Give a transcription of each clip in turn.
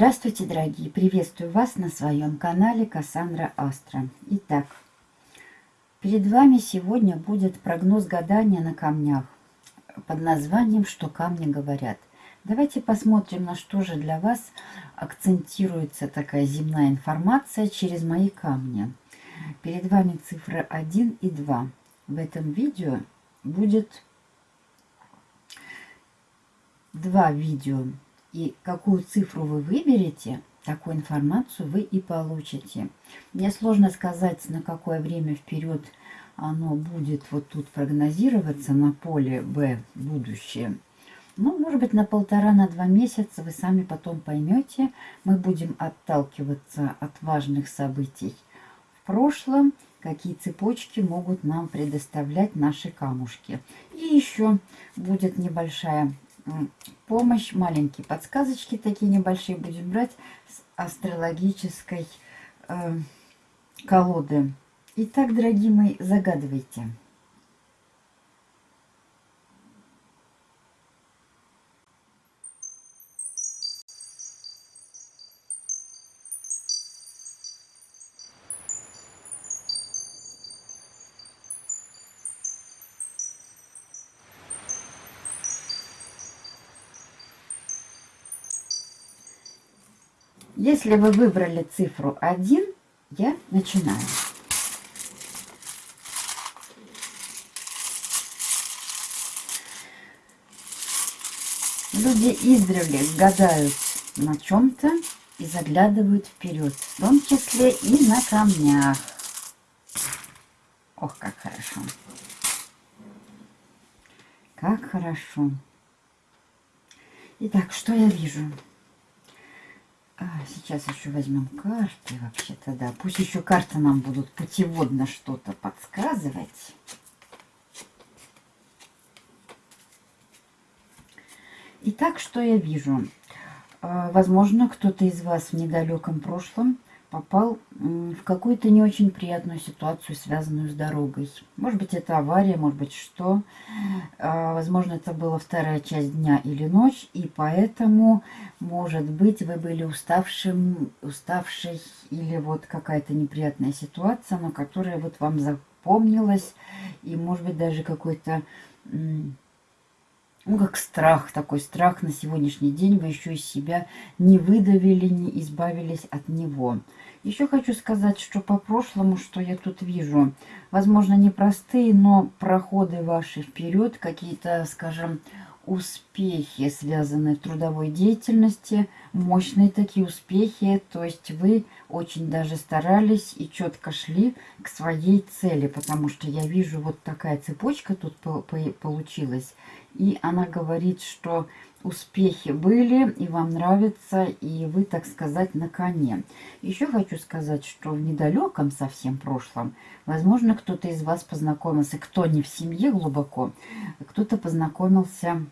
Здравствуйте, дорогие! Приветствую вас на своем канале Кассандра Астра. Итак, перед вами сегодня будет прогноз гадания на камнях под названием «Что камни говорят». Давайте посмотрим, на что же для вас акцентируется такая земная информация через мои камни. Перед вами цифры 1 и 2. В этом видео будет два видео и какую цифру вы выберете, такую информацию вы и получите. Мне сложно сказать, на какое время вперед оно будет вот тут прогнозироваться на поле Б будущее. Ну, может быть, на полтора, на два месяца вы сами потом поймете. Мы будем отталкиваться от важных событий в прошлом, какие цепочки могут нам предоставлять наши камушки. И еще будет небольшая помощь, маленькие подсказочки такие небольшие будем брать с астрологической э, колоды. Итак, дорогие мои, загадывайте. Если вы выбрали цифру 1, я начинаю. Люди издревле гадают на чем-то и заглядывают вперед, в том числе и на камнях. Ох, как хорошо. Как хорошо. Итак, что я вижу? А, сейчас еще возьмем карты вообще-то, да. Пусть еще карты нам будут путеводно что-то подсказывать. Итак, что я вижу? А, возможно, кто-то из вас в недалеком прошлом попал в какую-то не очень приятную ситуацию, связанную с дорогой. Может быть, это авария, может быть, что. А, возможно, это была вторая часть дня или ночь, и поэтому, может быть, вы были уставшим, уставшей, или вот какая-то неприятная ситуация, но которая вот вам запомнилась, и, может быть, даже какой-то ну, как страх, такой страх на сегодняшний день, вы еще из себя не выдавили, не избавились от него. Еще хочу сказать, что по прошлому, что я тут вижу, возможно, непростые, но проходы ваши вперед, какие-то, скажем, успехи, связанные в трудовой деятельности, мощные такие успехи, то есть вы очень даже старались и четко шли к своей цели, потому что я вижу вот такая цепочка тут получилась, и она говорит, что успехи были, и вам нравится, и вы, так сказать, на коне. Еще хочу сказать, что в недалеком совсем прошлом, возможно, кто-то из вас познакомился, кто не в семье глубоко, кто-то познакомился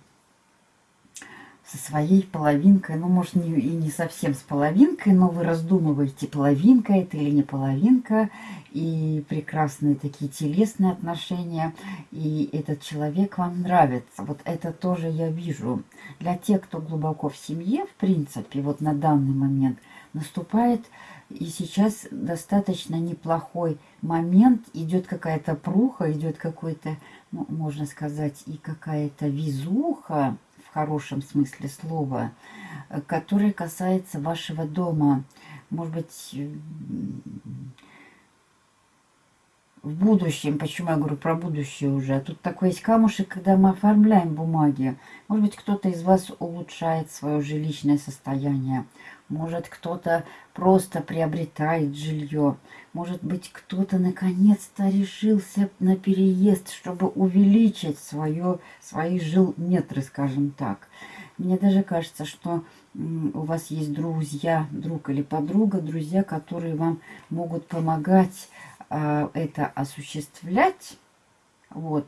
со своей половинкой, ну, может, не, и не совсем с половинкой, но вы раздумываете, половинка это или не половинка, и прекрасные такие телесные отношения, и этот человек вам нравится. Вот это тоже я вижу. Для тех, кто глубоко в семье, в принципе, вот на данный момент наступает и сейчас достаточно неплохой момент, идет какая-то пруха, идет какой-то, ну, можно сказать, и какая-то визуха, в хорошем смысле слова, который касается вашего дома. Может быть, в будущем, почему я говорю про будущее уже, а тут такой есть камушек, когда мы оформляем бумаги. Может быть, кто-то из вас улучшает свое жилищное состояние. Может, кто-то просто приобретает жилье. Может быть, кто-то наконец-то решился на переезд, чтобы увеличить свое, свои жилметры, скажем так. Мне даже кажется, что у вас есть друзья, друг или подруга, друзья, которые вам могут помогать э, это осуществлять. Вот.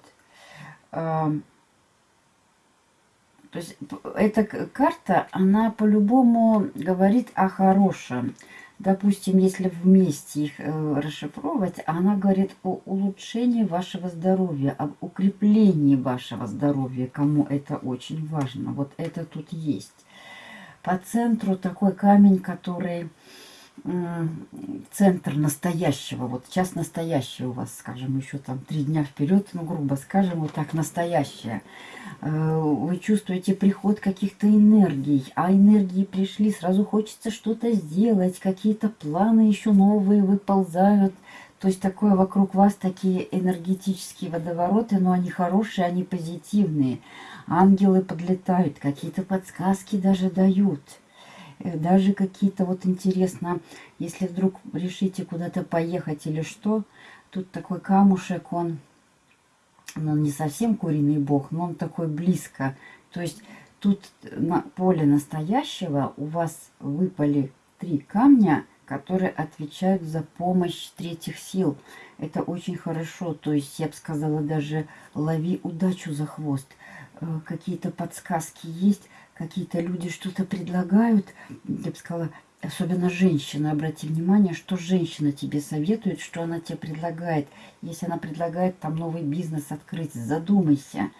То есть эта карта, она по-любому говорит о хорошем. Допустим, если вместе их э, расшифровывать, она говорит о улучшении вашего здоровья, об укреплении вашего здоровья, кому это очень важно. Вот это тут есть. По центру такой камень, который центр настоящего. Вот сейчас настоящее у вас, скажем, еще там три дня вперед, ну, грубо скажем, вот так настоящее. Э, вы чувствуете приход каких-то энергий, а энергии пришли, сразу хочется что-то сделать, какие-то планы еще новые выползают. То есть такое вокруг вас, такие энергетические водовороты, но они хорошие, они позитивные. Ангелы подлетают, какие-то подсказки даже дают. Э, даже какие-то вот интересно, если вдруг решите куда-то поехать или что, тут такой камушек, он, ну, не совсем куриный бог, но он такой близко. То есть тут на поле настоящего у вас выпали три камня, которые отвечают за помощь третьих сил. Это очень хорошо. То есть, я бы сказала, даже лови удачу за хвост. Э, какие-то подсказки есть, какие-то люди что-то предлагают, я бы сказала, особенно женщина, обрати внимание, что женщина тебе советует, что она тебе предлагает. Если она предлагает там новый бизнес открыть, задумайся.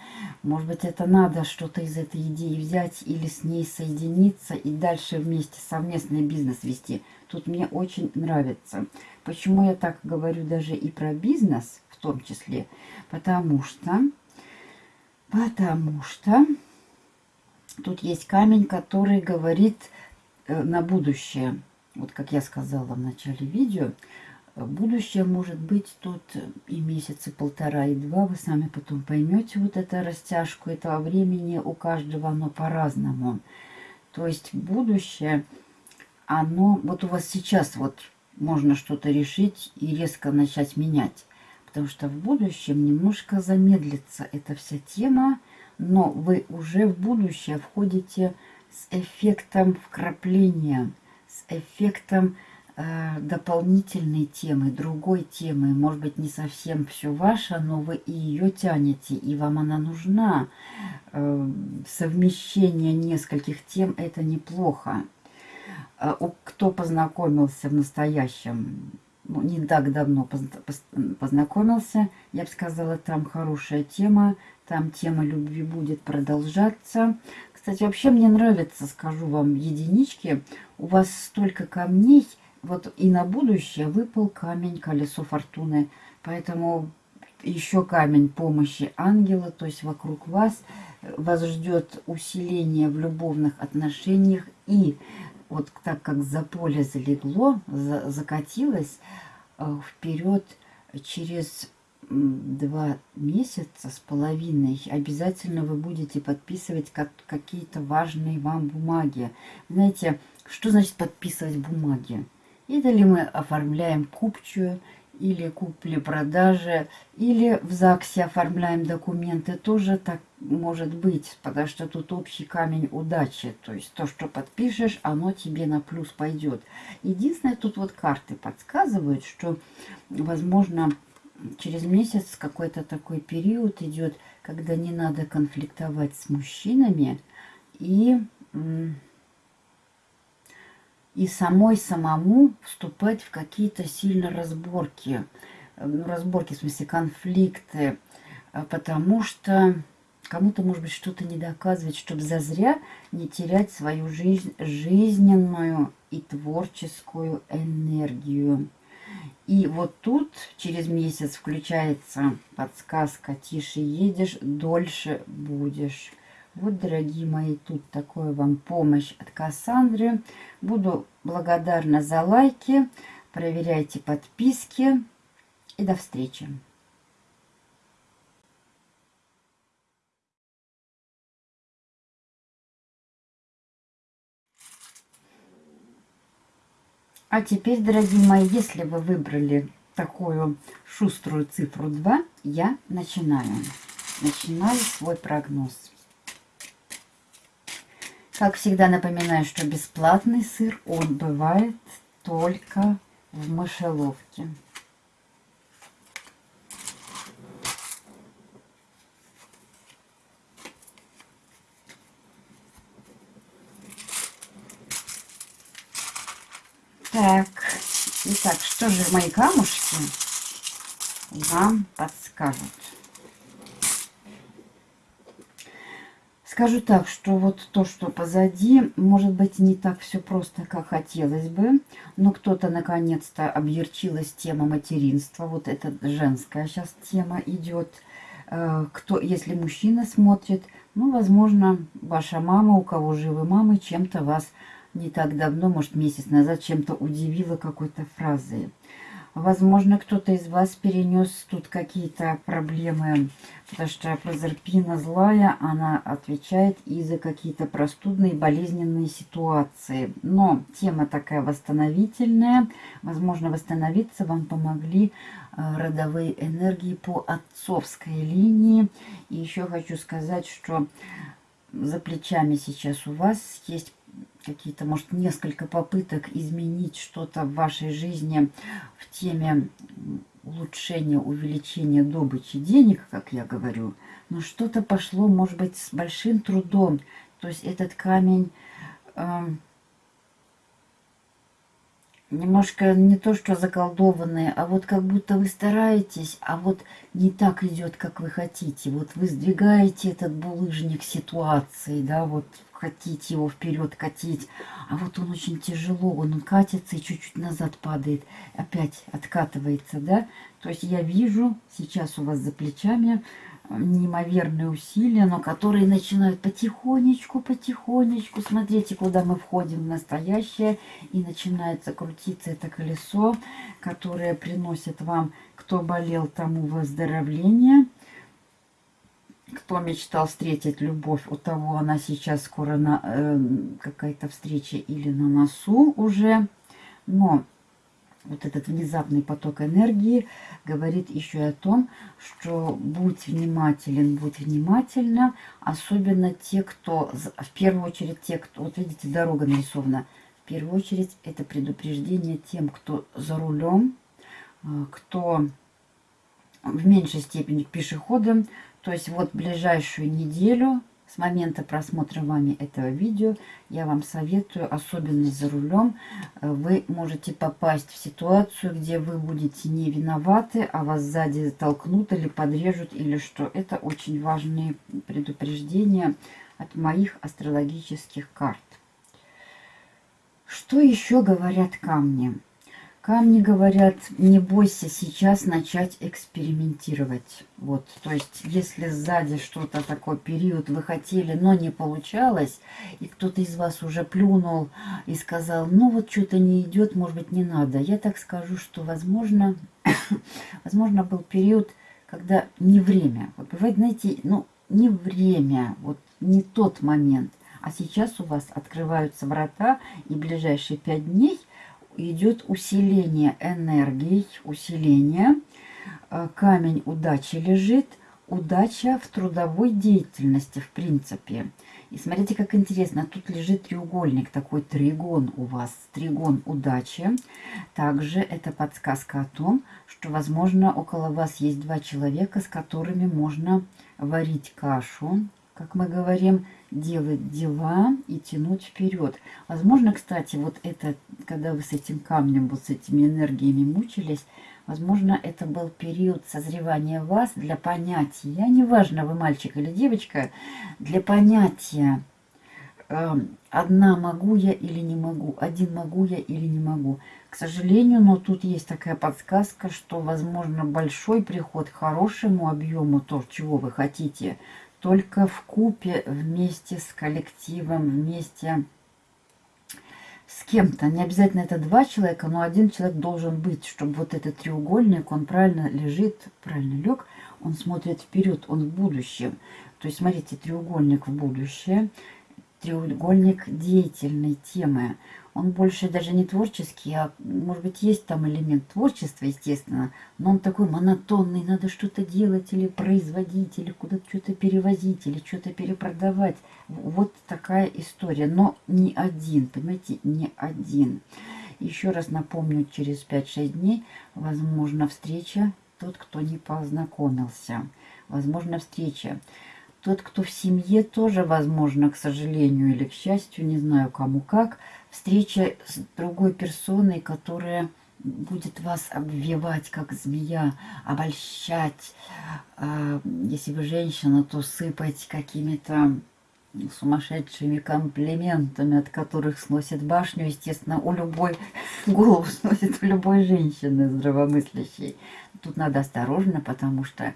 Может быть, это надо что-то из этой идеи взять или с ней соединиться и дальше вместе совместный бизнес вести. Тут мне очень нравится. Почему я так говорю даже и про бизнес в том числе? Потому что, потому что Тут есть камень, который говорит э, на будущее. Вот как я сказала в начале видео, будущее может быть тут и месяца полтора, и два. Вы сами потом поймете вот эту растяжку этого времени. У каждого оно по-разному. То есть будущее, оно... Вот у вас сейчас вот можно что-то решить и резко начать менять. Потому что в будущем немножко замедлится эта вся тема но вы уже в будущее входите с эффектом вкрапления, с эффектом э, дополнительной темы, другой темы. Может быть, не совсем все ваше, но вы и ее тянете, и вам она нужна. Э, совмещение нескольких тем – это неплохо. Э, кто познакомился в настоящем не так давно познакомился, я бы сказала, там хорошая тема, там тема любви будет продолжаться. Кстати, вообще мне нравится, скажу вам, единички. У вас столько камней, вот и на будущее выпал камень колесо фортуны. Поэтому еще камень помощи ангела, то есть вокруг вас. Вас ждет усиление в любовных отношениях и вот так как за поле залегло, за, закатилось э, вперед через два месяца с половиной обязательно вы будете подписывать как, какие-то важные вам бумаги. Знаете, что значит подписывать бумаги? Это ли мы оформляем купчую, или купли-продажи, или в ЗАГСе оформляем документы, тоже так может быть, потому что тут общий камень удачи, то есть то, что подпишешь, оно тебе на плюс пойдет. Единственное, тут вот карты подсказывают, что, возможно, через месяц какой-то такой период идет, когда не надо конфликтовать с мужчинами и и самой самому вступать в какие-то сильно разборки. Э, ну, разборки, в смысле конфликты. Э, потому что кому-то, может быть, что-то не доказывать, чтобы зазря не терять свою жизнь, жизненную и творческую энергию. И вот тут через месяц включается подсказка «Тише едешь, дольше будешь». Вот, дорогие мои, тут такое вам помощь от Кассандры. Буду благодарна за лайки. Проверяйте подписки. И до встречи. А теперь, дорогие мои, если вы выбрали такую шуструю цифру 2, я начинаю. Начинаю свой прогноз. Как всегда напоминаю, что бесплатный сыр, он бывает только в мышеловке. Так, итак, что же мои камушки вам подскажут? Скажу так, что вот то, что позади, может быть, не так все просто, как хотелось бы, но кто-то наконец-то объерчилась тема материнства, вот эта женская сейчас тема идет. Э, кто, если мужчина смотрит, ну, возможно, ваша мама, у кого живы мамы, чем-то вас не так давно, может, месяц назад, чем-то удивила какой-то фразой. Возможно, кто-то из вас перенес тут какие-то проблемы, потому что прозерпина злая, она отвечает и за какие-то простудные болезненные ситуации. Но тема такая восстановительная. Возможно, восстановиться вам помогли э, родовые энергии по отцовской линии. И еще хочу сказать, что за плечами сейчас у вас есть какие-то, может, несколько попыток изменить что-то в вашей жизни в теме улучшения, увеличения добычи денег, как я говорю, но что-то пошло, может быть, с большим трудом. То есть этот камень э, немножко не то, что заколдованные, а вот как будто вы стараетесь, а вот не так идет, как вы хотите. Вот вы сдвигаете этот булыжник ситуации, да, вот хотите его вперед катить, а вот он очень тяжело, он катится и чуть-чуть назад падает, опять откатывается, да. То есть я вижу сейчас у вас за плечами неимоверные усилия, но которые начинают потихонечку, потихонечку. Смотрите, куда мы входим в настоящее. И начинается крутиться это колесо, которое приносит вам, кто болел, тому выздоровление. Кто мечтал встретить любовь, у того она сейчас скоро на э, какая-то встреча или на носу уже. Но вот этот внезапный поток энергии говорит еще и о том, что будь внимателен, будь внимательна, особенно те, кто, в первую очередь те, кто, вот видите, дорога нарисована, в первую очередь это предупреждение тем, кто за рулем, э, кто в меньшей степени пешеходам, то есть вот ближайшую неделю с момента просмотра вами этого видео я вам советую, особенно за рулем, э, вы можете попасть в ситуацию, где вы будете не виноваты, а вас сзади толкнут или подрежут, или что. Это очень важные предупреждения от моих астрологических карт. Что еще говорят камни? Камни говорят, не бойся сейчас начать экспериментировать. Вот, то есть, если сзади что-то такой период вы хотели, но не получалось, и кто-то из вас уже плюнул и сказал, ну вот что-то не идет, может быть, не надо. Я так скажу, что, возможно, возможно, был период, когда не время. Вот бывает, знаете, ну, не время, вот не тот момент. А сейчас у вас открываются врата, и ближайшие пять дней – идет усиление энергии, усиление. Э, камень удачи лежит. Удача в трудовой деятельности, в принципе. И смотрите, как интересно. Тут лежит треугольник, такой тригон у вас. Тригон удачи. Также это подсказка о том, что, возможно, около вас есть два человека, с которыми можно варить кашу, как мы говорим, делать дела и тянуть вперед. Возможно, кстати, вот это, когда вы с этим камнем, вот с этими энергиями мучились, возможно, это был период созревания вас для понятия, неважно, вы мальчик или девочка, для понятия, э, одна могу я или не могу, один могу я или не могу. К сожалению, но тут есть такая подсказка, что, возможно, большой приход к хорошему объему, то, чего вы хотите, только в купе вместе с коллективом, вместе с кем-то. Не обязательно это два человека, но один человек должен быть, чтобы вот этот треугольник, он правильно лежит, правильно лег, он смотрит вперед, он в будущем. То есть, смотрите, треугольник в будущее, треугольник деятельной темы он больше даже не творческий, а может быть есть там элемент творчества, естественно, но он такой монотонный, надо что-то делать или производить, или куда-то что-то перевозить, или что-то перепродавать. Вот такая история, но не один, понимаете, не один. Еще раз напомню, через 5-6 дней, возможно, встреча, тот, кто не познакомился. Возможно, встреча. Тот, кто в семье, тоже, возможно, к сожалению или к счастью, не знаю кому как, встреча с другой персоной, которая будет вас обвивать, как змея, обольщать. А, если вы женщина, то сыпать какими-то сумасшедшими комплиментами, от которых сносит башню, естественно, у любой голову сносит у любой женщины здравомыслящей. Тут надо осторожно, потому что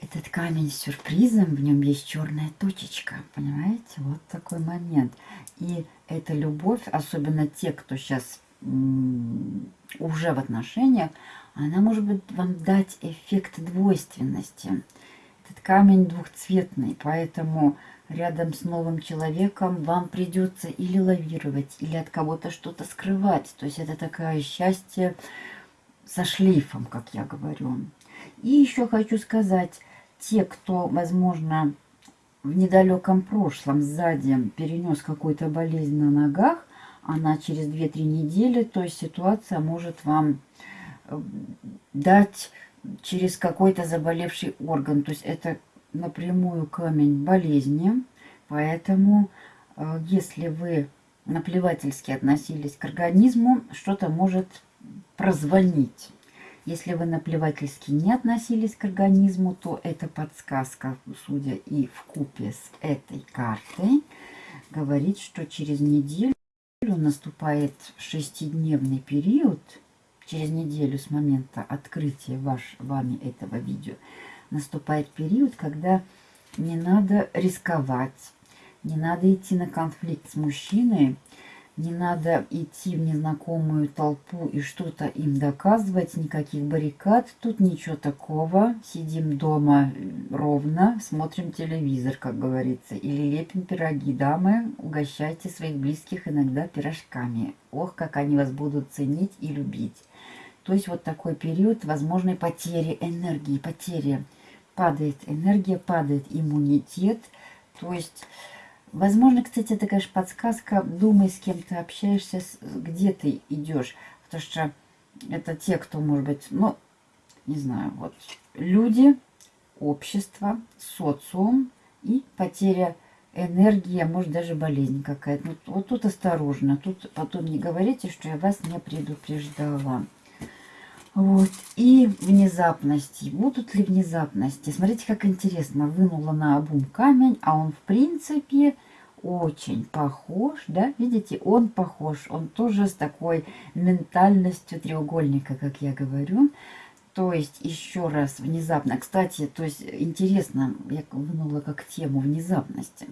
этот камень с сюрпризом, в нем есть черная точечка, понимаете? Вот такой момент. И эта любовь, особенно те, кто сейчас уже в отношениях, она может быть вам дать эффект двойственности. Этот камень двухцветный, поэтому рядом с новым человеком вам придется или лавировать, или от кого-то что-то скрывать. То есть это такое счастье со шлейфом, как я говорю. И еще хочу сказать, те, кто, возможно, в недалеком прошлом сзади перенес какую-то болезнь на ногах, она через 2-3 недели, то есть ситуация может вам э, дать через какой-то заболевший орган. То есть это напрямую камень болезни. Поэтому, э, если вы наплевательски относились к организму, что-то может прозвонить. Если вы наплевательски не относились к организму, то эта подсказка, судя и в купе с этой картой, говорит, что через неделю наступает шестидневный период, через неделю с момента открытия ваш, вами этого видео, наступает период, когда не надо рисковать, не надо идти на конфликт с мужчиной, не надо идти в незнакомую толпу и что-то им доказывать, никаких баррикад, тут ничего такого. Сидим дома ровно, смотрим телевизор, как говорится, или лепим пироги. Дамы, угощайте своих близких иногда пирожками. Ох, как они вас будут ценить и любить. То есть вот такой период возможной потери энергии, потери. Падает энергия, падает иммунитет. То есть Возможно, кстати, это, конечно, подсказка. Думай, с кем ты общаешься, где ты идешь. Потому что это те, кто, может быть, ну, не знаю, вот люди, общество, социум и потеря энергии, а может даже болезнь какая-то. Вот, вот тут осторожно. Тут потом не говорите, что я вас не предупреждала. Вот. И внезапности. Будут ли внезапности? Смотрите, как интересно. Вынула на обум камень, а он, в принципе, очень похож, да? Видите, он похож. Он тоже с такой ментальностью треугольника, как я говорю. То есть, еще раз, внезапно. Кстати, то есть, интересно, я вынула как тему внезапности.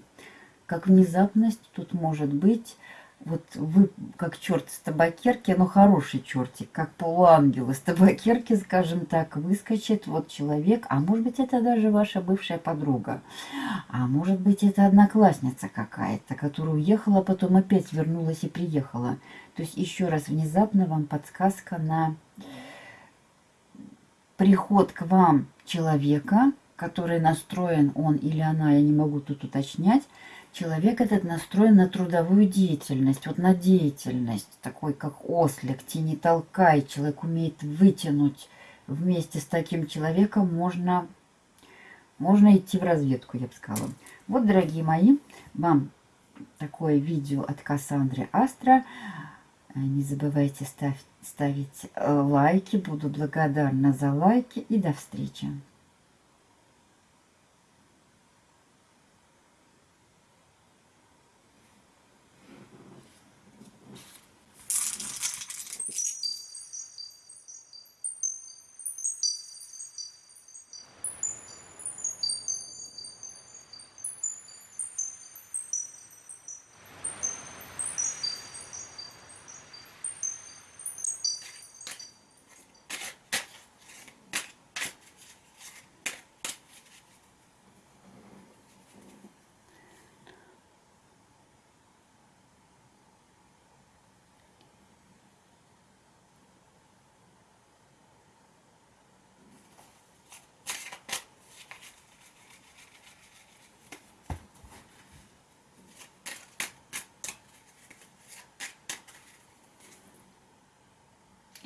Как внезапность тут может быть вот вы как черт с табакерки, но хороший чертик, как полуангел из табакерки, скажем так, выскочит вот человек, а может быть это даже ваша бывшая подруга, а может быть это одноклассница какая-то, которая уехала, потом опять вернулась и приехала. То есть еще раз внезапно вам подсказка на приход к вам человека, который настроен, он или она, я не могу тут уточнять, человек этот настроен на трудовую деятельность, вот на деятельность, такой как ослик, тени толкай, человек умеет вытянуть. Вместе с таким человеком можно, можно идти в разведку, я бы сказала. Вот, дорогие мои, вам такое видео от Кассандры Астра. Не забывайте ставь, ставить э, лайки, буду благодарна за лайки и до встречи.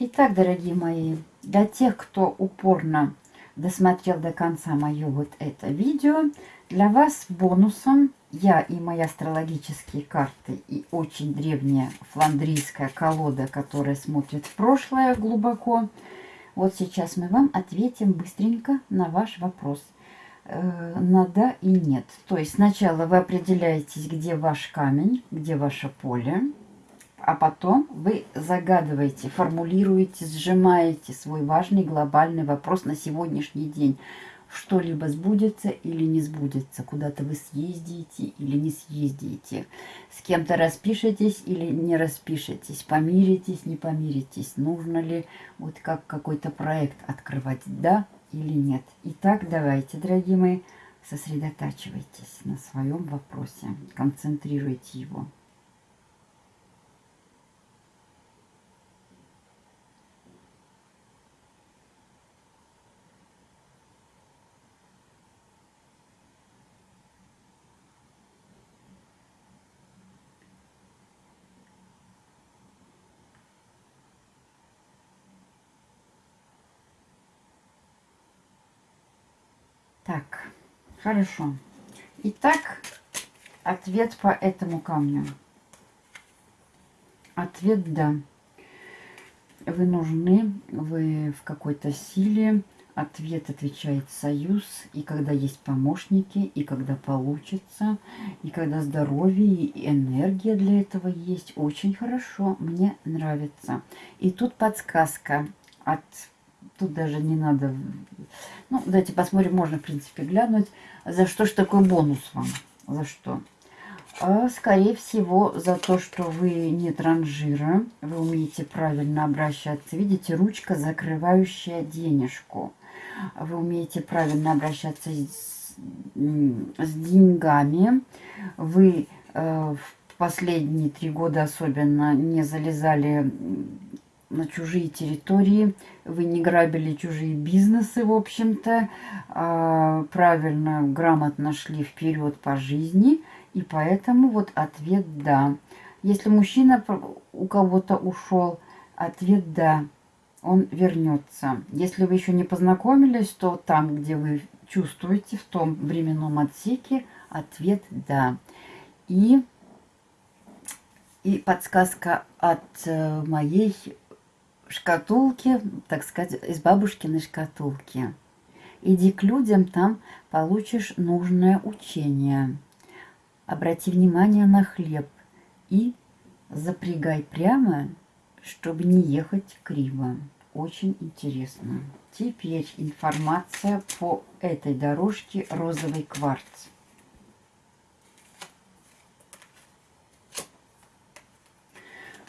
Итак, дорогие мои, для тех, кто упорно досмотрел до конца мое вот это видео, для вас бонусом я и мои астрологические карты и очень древняя фландрийская колода, которая смотрит в прошлое глубоко. Вот сейчас мы вам ответим быстренько на ваш вопрос. э, на да и нет. То есть сначала вы определяетесь, где ваш камень, где ваше поле, а потом вы загадываете, формулируете, сжимаете свой важный глобальный вопрос на сегодняшний день. Что-либо сбудется или не сбудется, куда-то вы съездите или не съездите, с кем-то распишетесь или не распишетесь, помиритесь, не помиритесь, нужно ли вот как какой-то проект открывать, да или нет. Итак, давайте, дорогие мои, сосредотачивайтесь на своем вопросе, концентрируйте его. Так, хорошо. Итак, ответ по этому камню. Ответ «да». Вы нужны, вы в какой-то силе. Ответ отвечает союз. И когда есть помощники, и когда получится, и когда здоровье и энергия для этого есть. Очень хорошо, мне нравится. И тут подсказка от Тут даже не надо... Ну, давайте посмотрим, можно, в принципе, глянуть. За что ж такой бонус вам? За что? А, скорее всего, за то, что вы не транжира, вы умеете правильно обращаться. Видите, ручка, закрывающая денежку. Вы умеете правильно обращаться с, с деньгами. Вы э, в последние три года особенно не залезали на чужие территории, вы не грабили чужие бизнесы, в общем-то, а, правильно, грамотно шли вперед по жизни, и поэтому вот ответ «да». Если мужчина у кого-то ушел, ответ «да», он вернется. Если вы еще не познакомились, то там, где вы чувствуете, в том временном отсеке, ответ «да». И, и подсказка от э, моей шкатулки, так сказать, из бабушкиной шкатулки. Иди к людям, там получишь нужное учение. Обрати внимание на хлеб и запрягай прямо, чтобы не ехать криво. Очень интересно. Теперь информация по этой дорожке розовый кварц.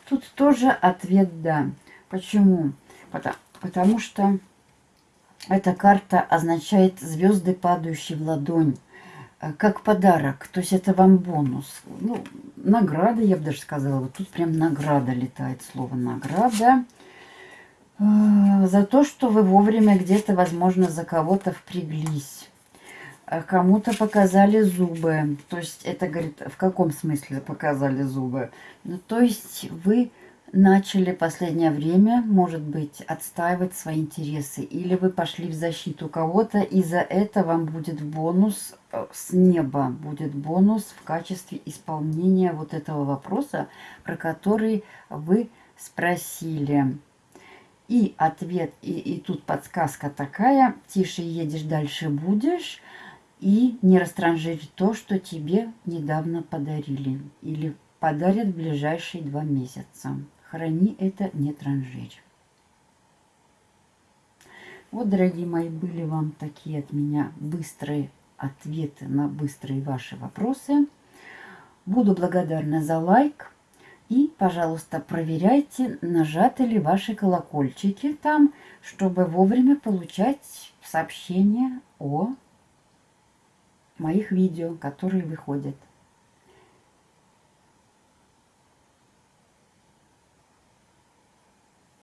Тут тоже ответ «да». Почему? Потому, потому что эта карта означает звезды, падающие в ладонь, э, как подарок. То есть это вам бонус. Ну, награда, я бы даже сказала. Вот тут прям награда летает, слово награда. Э, за то, что вы вовремя где-то, возможно, за кого-то впряглись. Э, кому-то показали зубы. То есть это, говорит, в каком смысле показали зубы? Ну, то есть вы начали последнее время, может быть, отстаивать свои интересы. Или вы пошли в защиту кого-то, и за это вам будет бонус э, с неба. Будет бонус в качестве исполнения вот этого вопроса, про который вы спросили. И ответ, и, и тут подсказка такая, тише едешь, дальше будешь, и не растранжирь то, что тебе недавно подарили или подарят в ближайшие два месяца. Храни это, не транжирь. Вот, дорогие мои, были вам такие от меня быстрые ответы на быстрые ваши вопросы. Буду благодарна за лайк. И, пожалуйста, проверяйте, нажаты ли ваши колокольчики там, чтобы вовремя получать сообщения о моих видео, которые выходят.